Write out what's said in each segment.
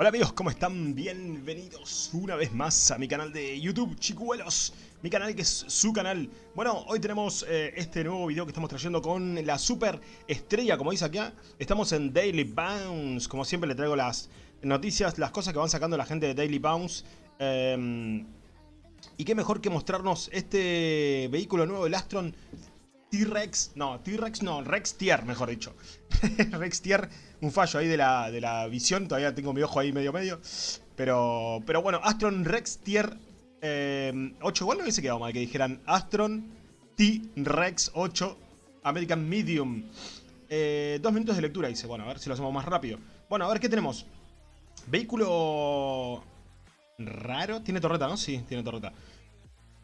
Hola amigos, ¿cómo están? Bienvenidos una vez más a mi canal de YouTube, Chicuelos Mi canal que es su canal Bueno, hoy tenemos eh, este nuevo video que estamos trayendo con la super estrella, como dice acá Estamos en Daily Bounce Como siempre le traigo las noticias, las cosas que van sacando la gente de Daily Bounce eh, Y qué mejor que mostrarnos este vehículo nuevo, el Astron T-Rex, no, T-Rex no, Rex Tier, mejor dicho. Rex Tier, un fallo ahí de la, de la visión, todavía tengo mi ojo ahí medio medio. Pero, pero bueno, Astron Rex Tier 8, eh, igual no hubiese quedado mal que dijeran Astron T-Rex 8 American Medium. Eh, dos minutos de lectura, dice, bueno, a ver si lo hacemos más rápido. Bueno, a ver, ¿qué tenemos? Vehículo raro, tiene torreta, ¿no? Sí, tiene torreta.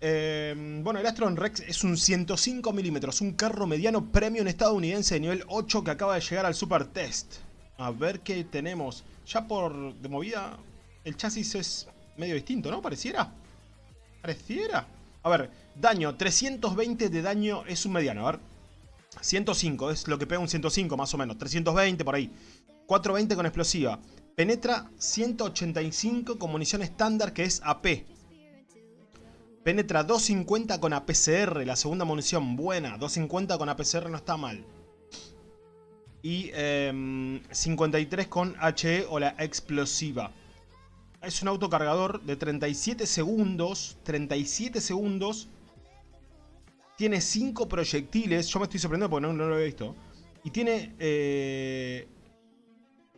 Eh, bueno, el Astron Rex es un 105 milímetros, un carro mediano premium estadounidense de nivel 8 que acaba de llegar al Super Test. A ver qué tenemos. Ya por de movida, el chasis es medio distinto, ¿no? Pareciera. Pareciera. A ver, daño, 320 de daño es un mediano, a ver. 105, es lo que pega un 105 más o menos, 320 por ahí. 420 con explosiva. Penetra 185 con munición estándar que es AP. Penetra 250 con APCR, la segunda munición, buena. 250 con APCR no está mal. Y 53 em, con HE o la explosiva. Es un autocargador de 37 segundos. 37 segundos. Tiene 5 proyectiles. Yo me estoy sorprendiendo porque no, lo había visto. Y tiene... Eh,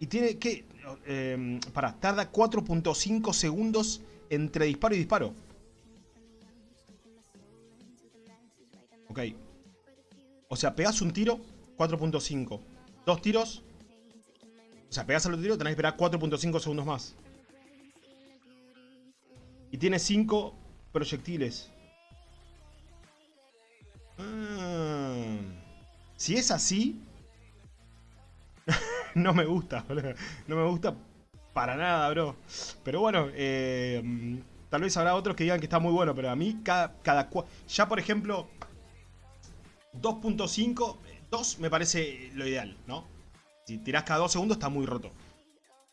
y tiene que... Eh, para, tarda 4.5 segundos entre disparo y disparo. O sea, pegas un tiro, 4.5. Dos tiros. O sea, pegas al otro tiro, tenés que esperar 4.5 segundos más. Y tiene 5 proyectiles. Ah. Si es así... no me gusta, No me gusta para nada, bro. Pero bueno, eh, tal vez habrá otros que digan que está muy bueno, pero a mí cada... cada ya, por ejemplo, 2.5, 2 me parece lo ideal, ¿no? Si tirás cada 2 segundos está muy roto.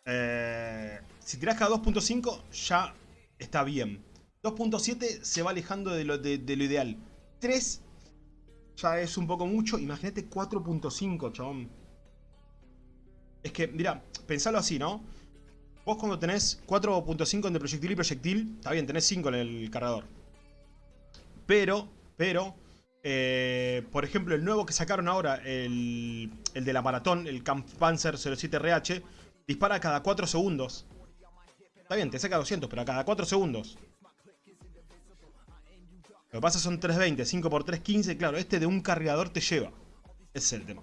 Eh, si tirás cada 2.5 ya está bien. 2.7 se va alejando de lo, ideal. 3 ya es un poco mucho. Imagínate 4.5, chabón. Es que, mira, pensalo así, ¿no? Vos cuando tenés 4.5 entre proyectil y proyectil, está bien, tenés 5 en el cargador. Pero, pero, eh, por ejemplo, el nuevo que sacaron ahora, el, de la maratón, el Kampfpanzer 07RH, dispara cada 4 segundos. Está bien, te saca 200, pero a cada 4 segundos. Lo que pasa son 320, 5 por 3, 15. Claro, este de un cargador te lleva. Ese es el tema.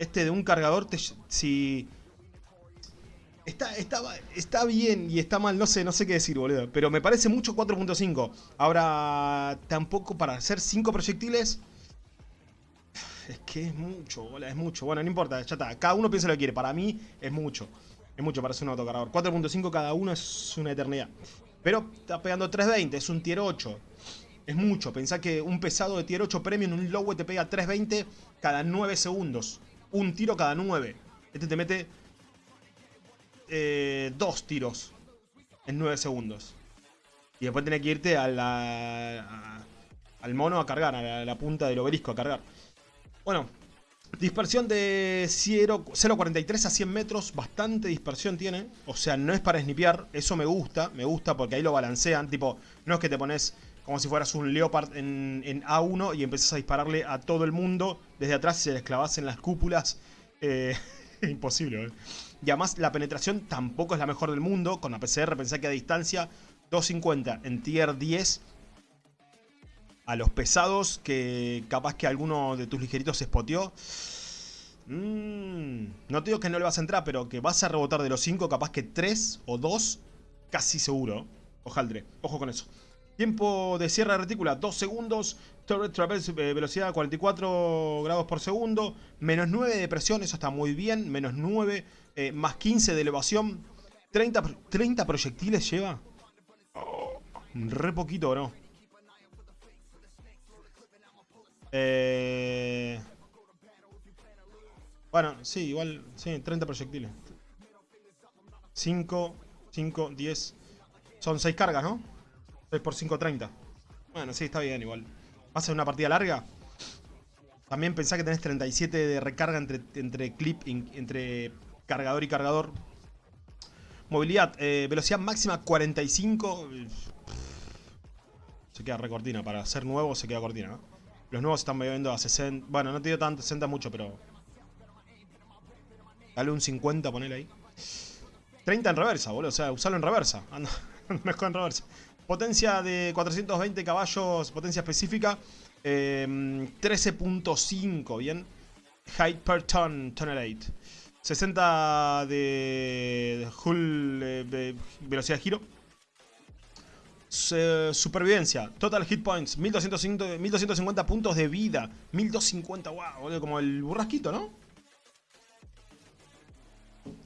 Este de un cargador te... Si Está, está, bien y está mal, no sé, no sé qué decir, boludo. Pero me parece mucho 4.5. Ahora, tampoco para hacer 5 proyectiles... Es que es mucho, boludo, es mucho. Bueno, no importa, ya está. Cada uno piensa lo que quiere. Para mí es mucho. Es mucho para hacer un autocargador. 4.5 cada uno es una eternidad. Pero está pegando 320, es un tier 8. Es mucho. Pensá que un pesado de tier 8 premium, un low te pega 320 cada 9 segundos. Un tiro cada 9. Este te mete eh, dos tiros en 9 segundos. Y después tenés que irte a al mono a cargar, a la, punta del obelisco a cargar. Bueno, dispersión de 0.43 a 100 metros, bastante dispersión tiene. O sea, no es para snipear, eso me gusta, me gusta porque ahí lo balancean. Tipo, no es que te pones como si fueras un Leopard en, en A1 y empezás a dispararle a todo el mundo desde atrás y se les clavas en las cúpulas. Eh, imposible, ¿eh? Y además la penetración tampoco es la mejor del mundo. Con la PCR pensé que a distancia 250 en tier 10. A los pesados que capaz que alguno de tus ligeritos se spoteó. Mm, no te digo que no le vas a entrar, pero que vas a rebotar de los 5, capaz que 3 o 2, casi seguro. Ojaldre, ojo con eso. Tiempo de cierre de retícula, 2 segundos. Traverse eh, velocidad 44 grados por segundo. Menos 9 de presión, eso está muy bien. Menos 9 eh, más 15 de elevación. 30, 30 proyectiles lleva. re poquito, ¿no? Eh... Bueno, sí, igual, sí, 30 proyectiles. 5, 5, 10. Son 6 cargas, ¿no? 6 por 5, 30. Bueno, sí, está bien igual. ¿Va a ser una partida larga? También pensá que tenés 37 de recarga entre, entre clip, entre cargador y cargador. Movilidad, eh, velocidad máxima 45. Se queda recortina. Para ser nuevo se queda cortina, ¿no? Los nuevos están bebiendo a 60. Bueno, no te dio tanto, 60 mucho, pero... Dale un 50, ponele ahí. 30 en reversa, boludo. O sea, usalo en reversa. Anda, mejor en reversa. Potencia de 420 caballos, potencia específica. 13.5, em, bien. Height per ton, tonnerate. 60 de hull, de velocidad de giro. supervivencia, total hit points, 1250, 1250 puntos de vida. 1250, wow, como el burrasquito, ¿no?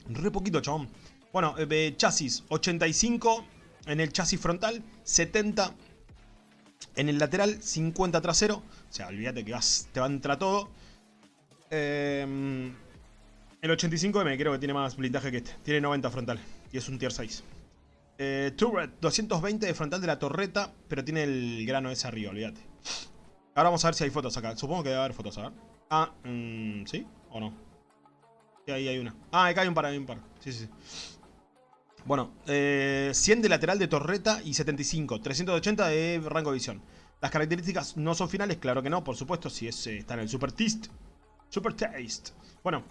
Re poquito, chabón. Bueno, eh, chasis, 85 en el chasis frontal, 70 en el lateral, 50 trasero. O sea, olvídate que te va a entrar todo. Em, el 85M creo que tiene más blindaje que este. Tiene 90 frontal. Y es un tier 6. Eh, turret, 220 de frontal de la torreta. Pero tiene el grano ese arriba, olvídate. Ahora vamos a ver si hay fotos acá. Supongo que debe haber fotos, a ver. Ah, mm, ¿sí? ¿O no? Sí, ahí hay una. Ah, acá hay un par, hay un par. Sí, sí, sí. Bueno, 100 eh, de lateral de torreta y 75. 380 de rango de visión. Las características no son finales, claro que no, por supuesto, si es, eh, está en el Super Taste. Super Taste. Bueno.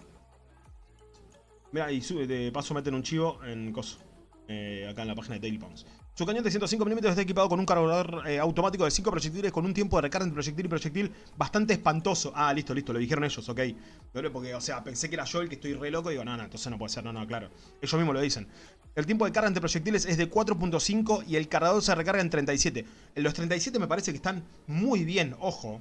Mira, y de paso meten un chivo en coso. Eh, acá en la página de Daily Pumps. Su cañón de 105 mm está equipado con un cargador eh, automático de 5 proyectiles con un tiempo de recarga entre proyectil y proyectil bastante espantoso. Ah, listo, listo, lo dijeron ellos, ok. Porque, o sea, pensé que era yo el que estoy re loco y digo, no, no, entonces no puede ser, no, no, claro. Ellos mismos lo dicen. El tiempo de carga entre proyectiles es de 4.5 y el cargador se recarga en 37. En los 37 me parece que están muy bien, ojo.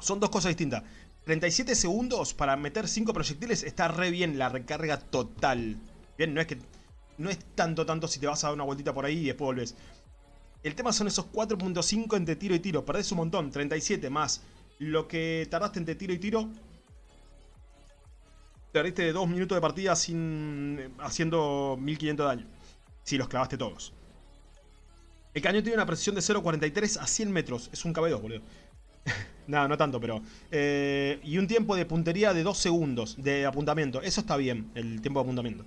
Son dos cosas distintas. 37 segundos para meter 5 proyectiles está re bien la recarga total. Bien, no es que no es tanto, tanto si te vas a dar una vueltita por ahí y después volvés. El tema son esos 4.5 entre tiro y tiro. Perdés un montón. 37 más lo que tardaste entre tiro y tiro. Perdiste de 2 minutos de partida sin haciendo 1500 de daño. Si los clavaste todos. El cañón tiene una precisión de 0.43 a 100 metros. Es un KB2, boludo. Nada, no tanto, pero... Eh, y un tiempo de puntería de 2 segundos de apuntamiento. Eso está bien, el tiempo de apuntamiento.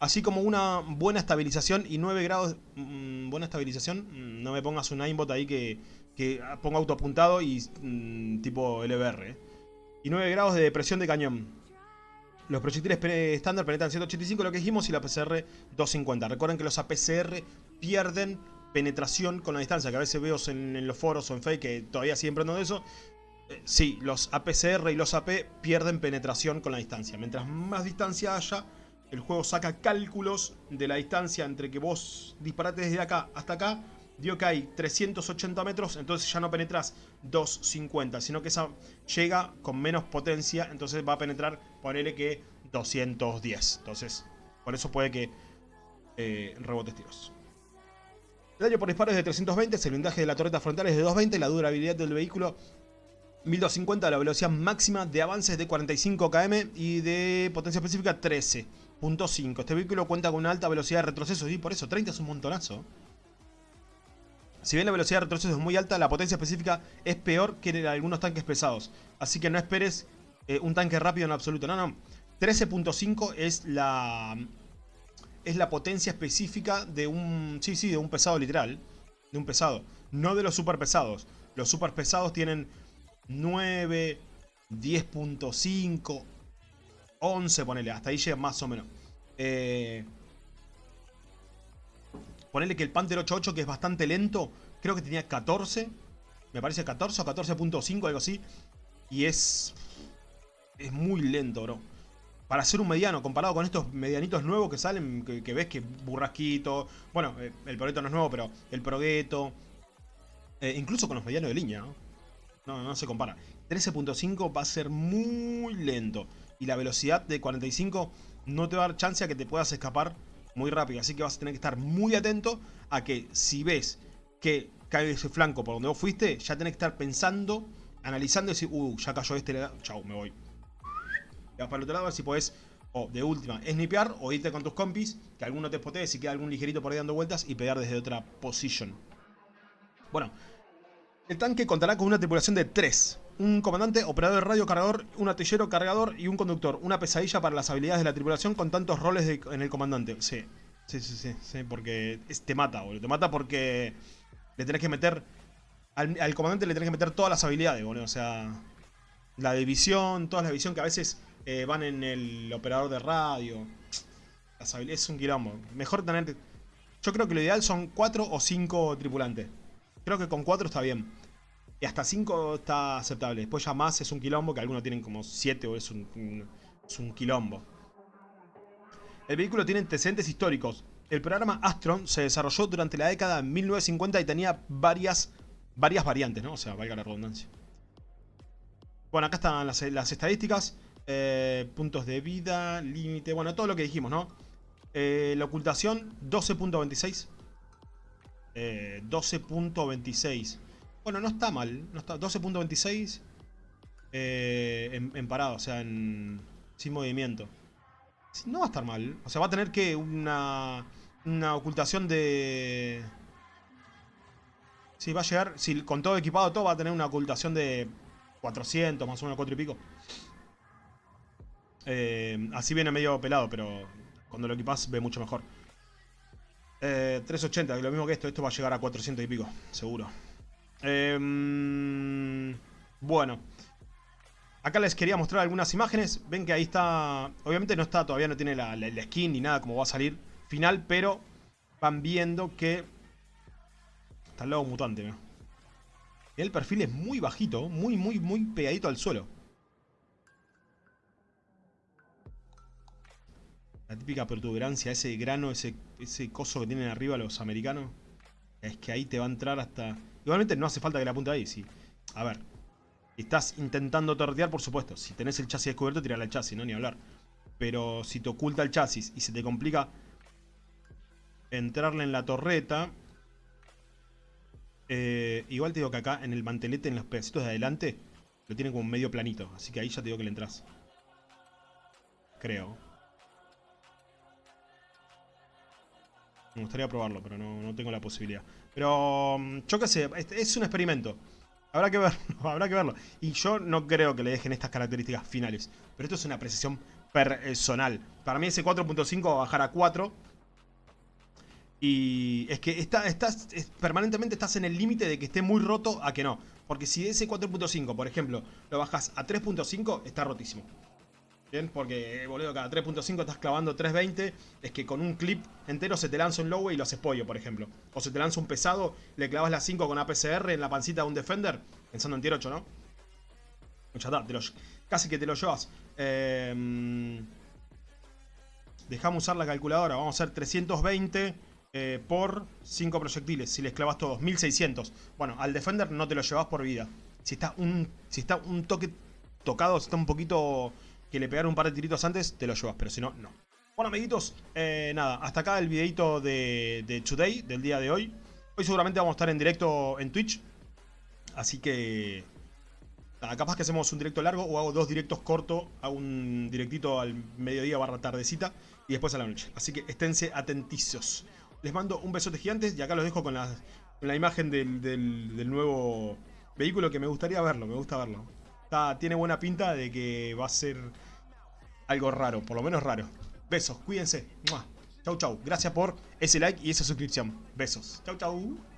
Así como una buena estabilización y 9 grados... Mm, buena estabilización, mm, no me pongas un aimbot ahí que, que ponga autoapuntado y mm, tipo LBR. Eh. Y 9 grados de presión de cañón. Los proyectiles estándar penetran 185, lo que dijimos, y la PCR 250. Recuerden que los APCR pierden penetración con la distancia, que a veces veo en, los foros o en fake que todavía ando de eso. Eh, sí, los APCR y los AP pierden penetración con la distancia. Mientras más distancia haya, el juego saca cálculos de la distancia entre que vos disparate desde acá hasta acá. Dio que hay 380 metros, entonces ya no penetras 250, sino que esa llega con menos potencia, entonces va a penetrar, ponele que 210. Entonces, por eso puede que eh, rebotes tiros. El daño por disparo es de 320, el blindaje de la torreta frontal es de 220, la durabilidad del vehículo 1250, la velocidad máxima de avances de 45 km y de potencia específica 13. Punto 5. Este vehículo cuenta con una alta velocidad de retroceso y por eso 30 es un montonazo. Si bien la velocidad de retroceso es muy alta, la potencia específica es peor que en algunos tanques pesados. Así que no esperes eh, un tanque rápido en absoluto. No, no. 13.5 es la es la potencia específica de un sí, sí, de un pesado literal, de un pesado, no de los super pesados. Los super pesados tienen 9, 10.5, 11, ponele, hasta ahí llega más o menos. Eh, ponele que el Panther 88, que es bastante lento, creo que tenía 14. Me parece 14 o 14.5, algo así. Y es... Es muy lento, bro. Para ser un mediano, comparado con estos medianitos nuevos que salen, que, ves que burrasquito... Bueno, eh, el progueto no es nuevo, pero el progueto... Eh, incluso con los medianos de línea, ¿no? No, no se compara. 13.5 va a ser muy lento y la velocidad de 45 no te va a dar chance a que te puedas escapar muy rápido. Así que vas a tener que estar muy atento a que si ves que cae ese flanco por donde vos fuiste, ya tenés que estar pensando, analizando y decir, uh, ya cayó este, chau, me voy. Y vas para el otro lado a ver si podés O de última, snipear o irte con tus compis, que alguno te spotee si queda algún ligerito por ahí dando vueltas y pegar desde otra posición. Bueno, el tanque contará con una tripulación de 3. Un comandante, operador de radio, cargador, un artillero, cargador y un conductor. Una pesadilla para las habilidades de la tripulación con tantos roles en el comandante. Sí, sí, sí, sí, porque te mata, boludo. Te mata porque le tenés que meter... Al, comandante le tenés que meter todas las habilidades, boludo. O sea, la división, toda la división que a veces eh, van en el operador de radio. Las es un quilombo. Mejor tener... Yo creo que lo ideal son 4 o 5 tripulantes. Creo que con 4 está bien. Y hasta 5 está aceptable. Después ya más es un quilombo, que algunos tienen como 7 o es un, es un quilombo. El vehículo tiene antecedentes históricos. El programa Astron se desarrolló durante la década de 1950 y tenía varias, varias variantes, ¿no? O sea, valga la redundancia. Bueno, acá están las, estadísticas. Eh, puntos de vida, límite, bueno, todo lo que dijimos, ¿no? Eh, la ocultación, 12.26. 12.26. Eh, bueno, no está mal. No está 12.26 eh, en, parado, o sea, en, sin movimiento. No va a estar mal. O sea, va a tener que una, una ocultación de... Sí, va a llegar, si con todo equipado todo va a tener una ocultación de 400, más o menos 4 y pico. Eh, así viene medio pelado, pero cuando lo equipas ve mucho mejor. 380, eh, lo mismo que esto. Esto va a llegar a 400 y pico, seguro. Em, bueno. Acá les quería mostrar algunas imágenes. Ven que ahí está... Obviamente no está, todavía no tiene la, skin ni nada como va a salir final, pero van viendo que... Está el lobo mutante, el perfil es muy bajito, muy, muy, muy pegadito al suelo. La típica protuberancia, ese grano, ese, ese coso que tienen arriba los americanos. Es que ahí te va a entrar hasta... Igualmente no hace falta que la apunte ahí, sí. A ver. Estás intentando tortear, por supuesto. Si tenés el chasis descubierto, tirarle al chasis, no ni hablar. Pero si te oculta el chasis y se te complica entrarle en la torreta... Eh, igual te digo que acá en el mantelete, en los pedacitos de adelante, lo tienen como medio planito. Así que ahí ya te digo que le entras. Creo. Me gustaría probarlo, pero no, tengo la posibilidad. Pero mm, yo qué sé, es un experimento. Habrá que verlo, habrá que verlo. Y yo no creo que le dejen estas características finales. Pero esto es una precisión personal. Para mí ese 4.5 va a bajar a 4. Y es que está, estás, permanentemente estás en el límite de que esté muy roto a que no. Porque si ese 4.5, por ejemplo, lo bajas a 3.5, está rotísimo. Porque, boludo, cada 3.5 estás clavando 3.20. Es que con un clip entero se te lanza un low y lo haces pollo, por ejemplo. O se te lanza un pesado, le clavas la 5 con APCR en la pancita de un defender. Pensando en tier 8, ¿no? Ya está, casi que te lo llevas. Eh, dejamos usar la calculadora. Vamos a hacer 320 eh, por 5 proyectiles. Si les clavas todos, 1600. Bueno, al defender no te lo llevas por vida. Si está un, si está un toque tocado, si está un poquito que le pegaron un par de tiritos antes, te lo llevas, pero si no, no. Bueno, amiguitos, eh, nada, hasta acá el videito de, de Today, del día de hoy. Hoy seguramente vamos a estar en directo en Twitch. Así que... Nada, capaz que hacemos un directo largo o hago dos directos cortos. Hago un directito al mediodía barra tardecita y después a la noche. Así que esténse atentizos. Les mando un besote gigante y acá los dejo con la, la imagen del, del nuevo vehículo que me gustaría verlo, me gusta verlo tiene buena pinta de que va a ser algo raro, por lo menos raro. Besos, cuídense. Chau, chau. Gracias por ese like y esa suscripción. Besos. Chau, chau.